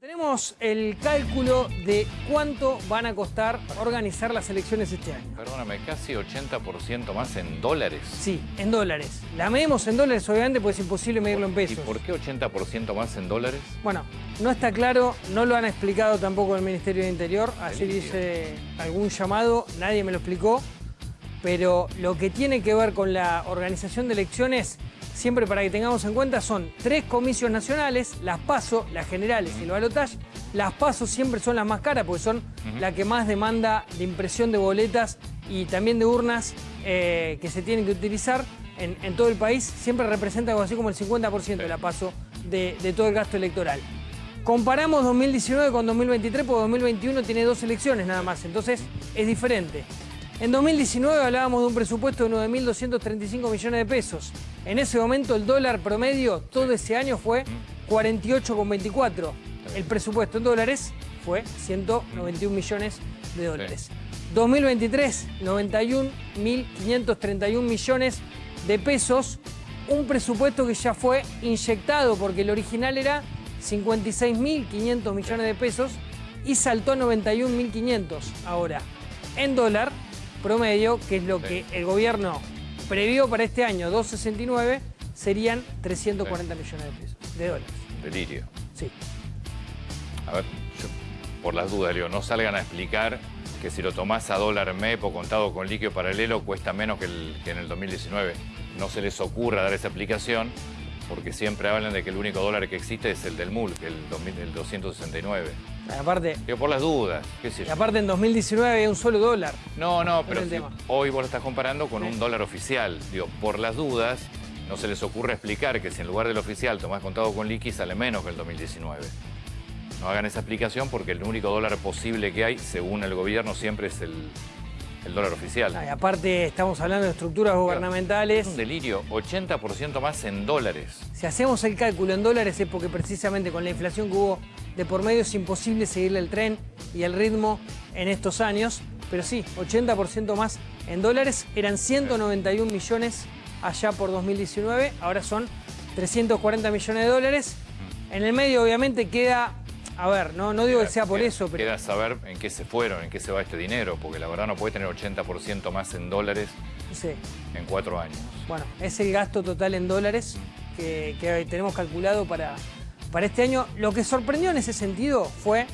Tenemos el cálculo de cuánto van a costar organizar las elecciones este año. Perdóname, casi 80% más en dólares. Sí, en dólares. La medimos en dólares, obviamente, pues es imposible medirlo en ¿Y pesos. por qué 80% más en dólares? Bueno, no está claro, no lo han explicado tampoco el Ministerio de Interior. Así dice algún llamado, nadie me lo explicó. Pero lo que tiene que ver con la organización de elecciones, siempre para que tengamos en cuenta, son tres comicios nacionales, las PASO, las generales y el balotaje. Las PASO siempre son las más caras porque son la que más demanda de impresión de boletas y también de urnas eh, que se tienen que utilizar en, en todo el país. Siempre representa algo así como el 50% de la PASO de- de todo el gasto electoral. Comparamos 2019 con 2023 porque 2021 tiene dos elecciones nada más, entonces es diferente. En 2019 hablábamos de un presupuesto de 9.235 millones de pesos. En ese momento el dólar promedio todo ese año fue 48,24. El presupuesto en dólares fue 191 millones de dólares. 2023, 91.531 millones de pesos. Un presupuesto que ya fue inyectado porque el original era 56.500 millones de pesos y saltó a 91.500 ahora. En dólar promedio, que es lo que el gobierno previó para este año, 269, serían 340 millones de pesos, de dólares. Delirio. Sí. A ver, yo, por las dudas, digo, no salgan a explicar que si lo tomás a dólar MEP o contado con líquido paralelo cuesta menos que, el- que en el 2019. No se les ocurra dar esa explicación porque siempre hablan de que el único dólar que existe es el del MUL, que el, 2000 el 269. Aparte, Digo, por las dudas, qué sé y yo. aparte en 2019 había un solo dólar. No, no, pero si hoy vos lo estás comparando con Sí. un dólar oficial. Digo, por las dudas, no se les ocurre explicar que si en lugar del oficial tomás contado con liqui sale menos que el 2019. No hagan esa explicación porque el único dólar posible que hay, según el gobierno, siempre es el, el dólar oficial. Y aparte estamos hablando de estructuras Es gubernamentales. un delirio, 80% más en dólares. Si hacemos el cálculo en dólares es porque precisamente con la inflación que hubo de por medio es imposible seguirle el tren y el ritmo en estos años. Pero sí, 80% más en dólares. Eran 191 millones allá por 2019, ahora son 340 millones de dólares. En el medio obviamente queda, a ver, no, no digo que sea por Queda- eso, pero... Queda saber en qué se fueron, en qué se va este dinero, porque la verdad no puede tener 80% más en dólares Sí. en cuatro años. Bueno, es el gasto total en dólares que, que tenemos calculado para, para este año. Lo que sorprendió en ese sentido fue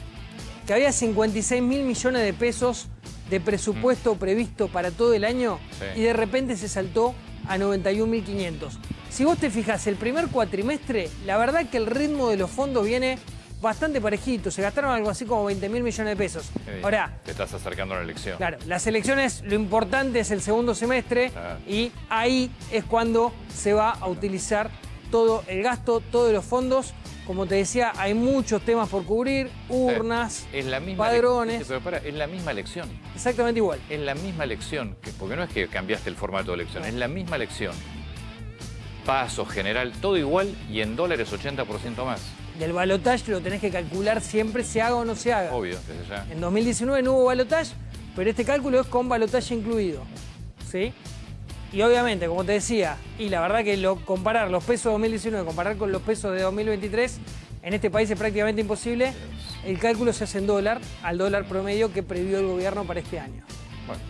que había 56 mil millones de pesos de presupuesto previsto para todo el año Sí. y de repente se saltó a 91.500. Si vos te fijas, el primer cuatrimestre, la verdad que el ritmo de los fondos viene bastante parejito. Se gastaron algo así como 20 mil millones de pesos. Ahora, Te estás acercando a la elección. Claro, las elecciones, lo importante es el segundo semestre Claro. y ahí es cuando se va a utilizar todo el gasto, todos los fondos. Como te decía, hay muchos temas por cubrir, urnas, Es la misma padrones, Pero para, es la misma elección. exactamente igual. Es la misma elección. que- porque no es que cambiaste el formato de elección, es la misma elección. Paso, general, todo igual y en dólares 80% más. Del balotaje lo tenés que calcular siempre, se haga o no se haga. Obvio, desde ya. En 2019 no hubo balotaje, pero este cálculo es con balotaje incluido. ¿Sí? Y obviamente, como te decía, y la verdad que lo, comparar los pesos de 2019, comparar con los pesos de 2023, en este país es prácticamente imposible. El cálculo se hace en dólar, al dólar promedio que previó el gobierno para este año. Bueno,